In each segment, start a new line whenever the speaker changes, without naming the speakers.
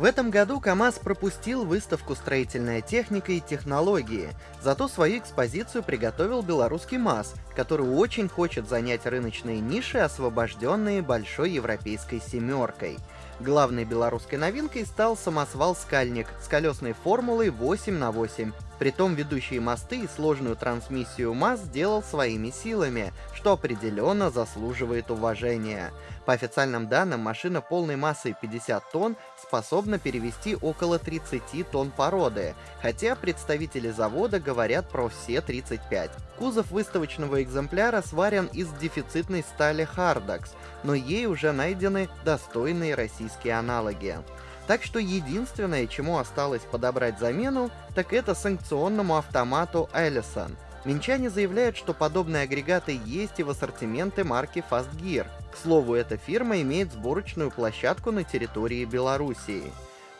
В этом году КАМАЗ пропустил выставку «Строительная техника и технологии», зато свою экспозицию приготовил белорусский МАЗ, который очень хочет занять рыночные ниши, освобожденные большой европейской «семеркой». Главной белорусской новинкой стал самосвал «Скальник» с колесной формулой 8 на 8 Притом ведущие мосты и сложную трансмиссию МАЗ сделал своими силами, что определенно заслуживает уважения. По официальным данным, машина полной массой 50 тонн способна перевести около 30 тонн породы, хотя представители завода говорят про все 35. Кузов выставочного экземпляра сварен из дефицитной стали Hardax, но ей уже найдены достойные российские аналоги. Так что единственное, чему осталось подобрать замену, так это санкционному автомату Ellison. Минчане заявляют, что подобные агрегаты есть и в ассортименте марки Fast Gear. К слову, эта фирма имеет сборочную площадку на территории Белоруссии.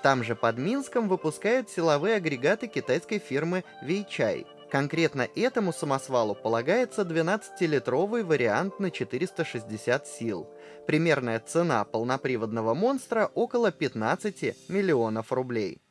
Там же под Минском выпускают силовые агрегаты китайской фирмы Weichai. Конкретно этому самосвалу полагается 12-литровый вариант на 460 сил. Примерная цена полноприводного монстра около 15 миллионов рублей.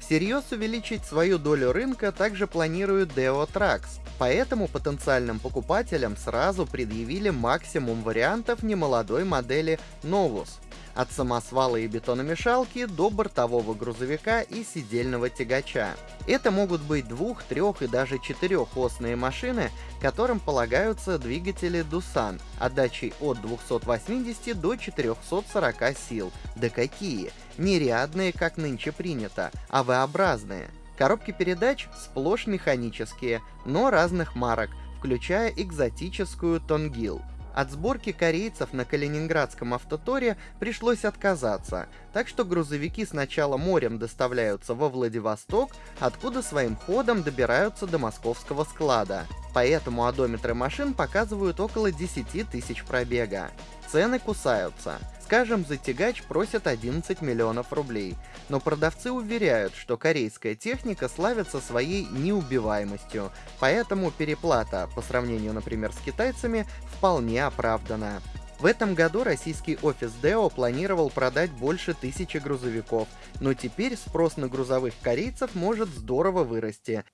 Всерьез увеличить свою долю рынка также планирует Deo Trax, поэтому потенциальным покупателям сразу предъявили максимум вариантов немолодой модели Novus – от самосвала и бетономешалки до бортового грузовика и сидельного тягача. Это могут быть двух, трех и даже четырехосные машины, которым полагаются двигатели Дусан отдачей от 280 до 440 сил. Да какие! Не рядные, как нынче принято, а V-образные. Коробки передач сплошь механические, но разных марок, включая экзотическую Тонгил. От сборки корейцев на Калининградском автоторе пришлось отказаться, так что грузовики сначала морем доставляются во Владивосток, откуда своим ходом добираются до московского склада. Поэтому одометры машин показывают около 10 тысяч пробега. Цены кусаются. Скажем, за тягач просят 11 миллионов рублей, но продавцы уверяют, что корейская техника славится своей неубиваемостью, поэтому переплата, по сравнению, например, с китайцами, вполне оправдана. В этом году российский офис Deo планировал продать больше тысячи грузовиков, но теперь спрос на грузовых корейцев может здорово вырасти,